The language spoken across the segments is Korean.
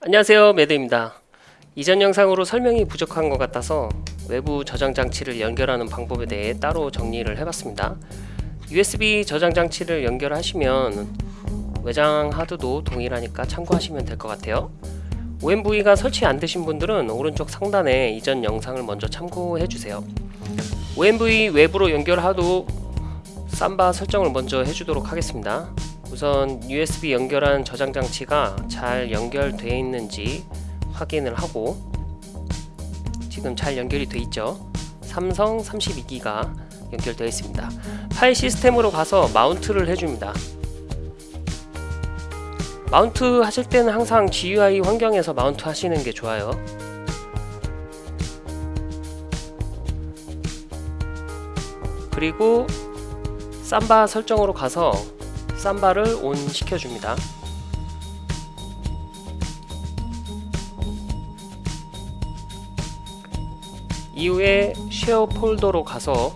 안녕하세요 매드입니다. 이전 영상으로 설명이 부족한 것 같아서 외부 저장 장치를 연결하는 방법에 대해 따로 정리를 해봤습니다. USB 저장 장치를 연결하시면 외장 하드도 동일하니까 참고하시면 될 것 같아요. OMV가 설치 안 되신 분들은 오른쪽 상단에 이전 영상을 먼저 참고해 주세요. OMV 외부로 연결하도 삼바 설정을 먼저 해주도록 하겠습니다 우선 USB 연결한 저장 장치가 잘 연결되어 있는지 확인을 하고 지금 잘 연결이 되어 있죠? 삼성 32기가 연결되어 있습니다. 파일 시스템으로 가서 마운트를 해줍니다. 마운트 하실 때는 항상 GUI 환경에서 마운트 하시는 게 좋아요. 그리고 삼바 설정으로 가서 삼바를 온 시켜줍니다. 이후에 쉐어 폴더로 가서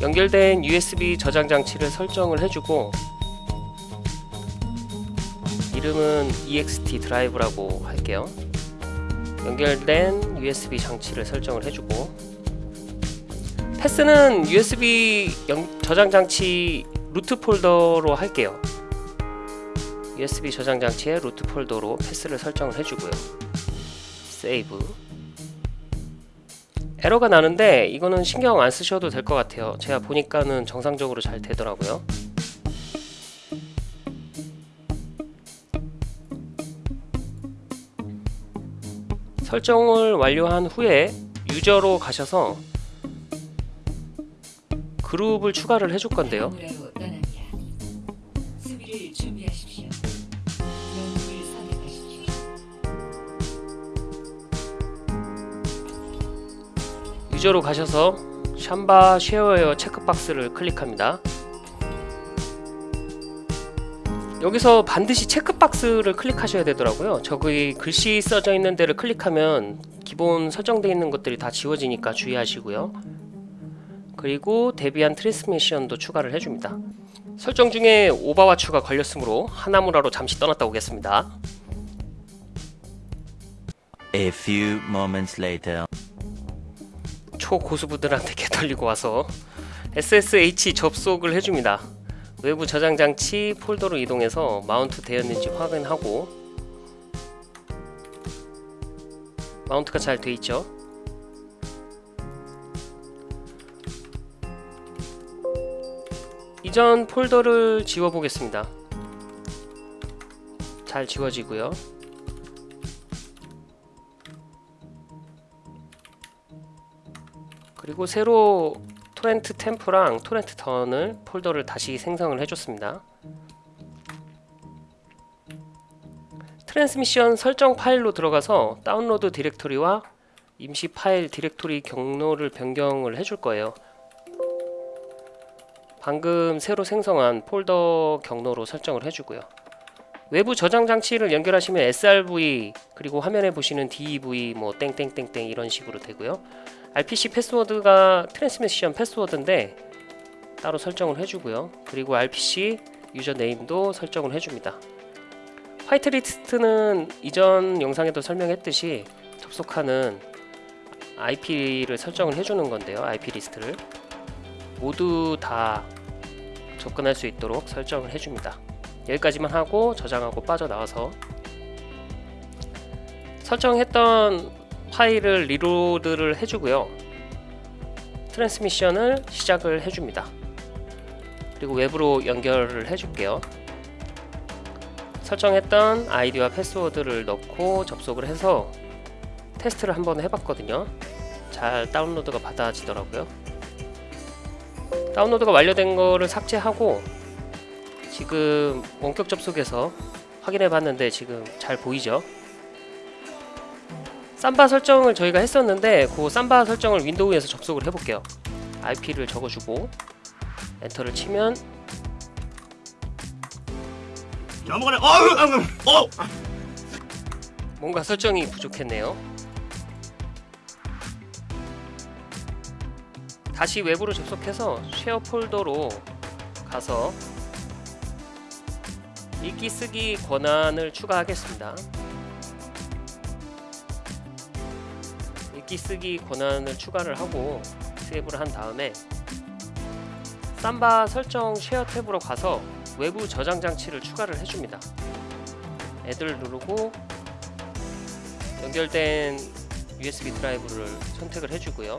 연결된 USB 저장 장치를 설정을 해주고 이름은 ext 드라이브라고 할게요. 연결된 USB 장치를 설정을 해주고 패스는 USB 저장 장치 루트 폴더로 할게요. USB 저장 장치의 루트 폴더로 패스를 설정을 해주고요. 세이브 에러가 나는데 이거는 신경 안 쓰셔도 될 것 같아요. 제가 보니까는 정상적으로 잘 되더라고요. 설정을 완료한 후에 유저로 가셔서 그룹을 추가를 해줄 건데요. 유저로 가셔서 샴바 쉐어웨어 체크박스를 클릭합니다. 여기서 반드시 체크박스를 클릭하셔야 되더라고요. 저기 글씨 써져 있는 데를 클릭하면 기본 설정되어 있는 것들이 다 지워지니까 주의하시고요 그리고 대비한 트랜스미션도 추가를 해줍니다. 설정 중에 오버와추가 걸렸으므로 하나무라로 잠시 떠났다 오겠습니다. A few moments later. 초고수부들한테 개털리고 와서 SSH 접속을 해줍니다. 외부 저장 장치 폴더로 이동해서 마운트 되었는지 확인하고 mount가 잘 돼있죠 이전 폴더를 지워 보겠습니다. 잘 지워지고요. 그리고 새로 torrent temp랑 torrent done을 폴더를 다시 생성을 해줬습니다. Transmission 설정 파일로 들어가서 다운로드 디렉토리와 임시 파일 디렉토리 경로를 변경을 해줄 거예요 방금 새로 생성한 폴더 경로로 설정을 해주고요. 외부 저장 장치를 연결하시면 srv 그리고 화면에 보시는 dev 뭐 땡땡땡땡 이런 식으로 되고요. RPC 패스워드가 Transmission 패스워드인데 따로 설정을 해주고요. 그리고 RPC username도 설정을 해줍니다. 화이트리스트는 이전 영상에도 설명했듯이 접속하는 IP를 설정을 해주는 건데요. IP 리스트를. 모두 다 접근할 수 있도록 설정을 해줍니다. 여기까지만 하고 저장하고 빠져나와서 설정했던 파일을 reload를 해주고요. 트랜스미션을 시작을 해줍니다. 그리고 외부로 연결을 해줄게요. 설정했던 아이디와 패스워드를 넣고 접속을 해서 테스트를 한번 해봤거든요. 잘 다운로드가 받아지더라고요 다운로드가 완료된 거를 삭제하고 지금 원격 접속해서 확인해 봤는데 지금 잘 보이죠 삼바 설정을 저희가 했었는데 그 삼바 설정을 윈도우에서 접속을 해볼게요 IP를 적어주고 엔터를 치면 넘어가네. 어, 어. 뭔가 설정이 부족했네요 다시 외부로 접속해서 쉐어 폴더로 가서 읽기 쓰기 권한을 추가하겠습니다. 읽기 쓰기 권한을 추가를 하고 세이브를 한 다음에 삼바 설정 쉐어 탭으로 가서 외부 저장 장치를 추가를 해줍니다. 애들 누르고 연결된 USB 드라이브를 선택을 해주고요.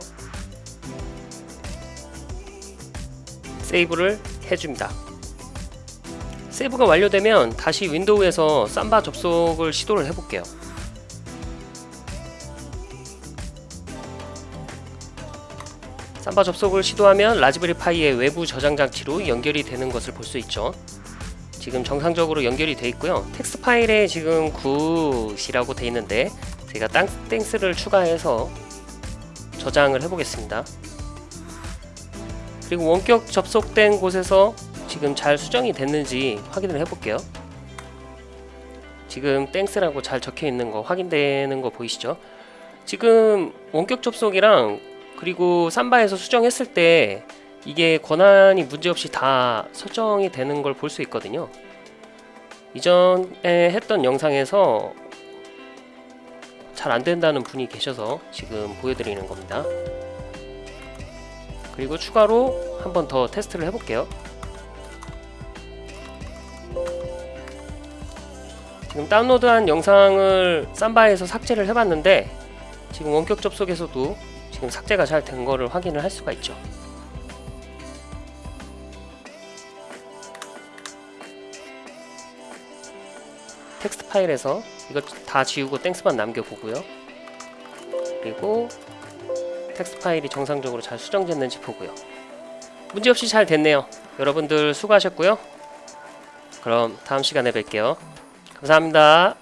save를 해줍니다. save가 완료되면 다시 윈도우에서 Samba 접속을 시도를 해볼게요. Samba 접속을 시도하면 라즈베리 파이의 외부 저장 장치로 연결이 되는 것을 볼 수 있죠. 지금 정상적으로 연결이 되어 있고요. 텍스트 파일에 지금 good이라고 되어 있는데 제가 땅, thanks를 추가해서 저장을 해보겠습니다. 그리고 원격 접속된 곳에서 지금 잘 수정이 됐는지 확인을 해볼게요. 지금 thanks라고 잘 적혀 있는 거 확인되는 거 보이시죠? 지금 원격 접속이랑 그리고 Samba에서 수정했을 때 이게 권한이 문제없이 다 설정이 되는 걸 볼 수 있거든요. 이전에 했던 영상에서 잘 안 된다는 분이 계셔서 지금 보여드리는 겁니다. 그리고 추가로 한 번 더 테스트를 해볼게요. 지금 다운로드한 영상을 삼바에서 삭제를 해봤는데 지금 원격 접속에서도 지금 삭제가 잘 된 거를 확인을 할 수가 있죠. 텍스트 파일에서 이거 다 지우고 thanks만 남겨보고요. 그리고 텍스트 파일이 정상적으로 잘 수정됐는지 보고요. 문제없이 잘 됐네요. 여러분들 수고하셨고요. 그럼 다음 시간에 뵐게요. 감사합니다.